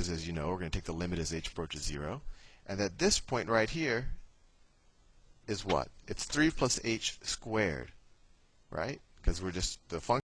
because as you know, we're going to take the limit as h approaches 0. And that this point right here is what? It's 3 plus h squared, right? Because we're just, the function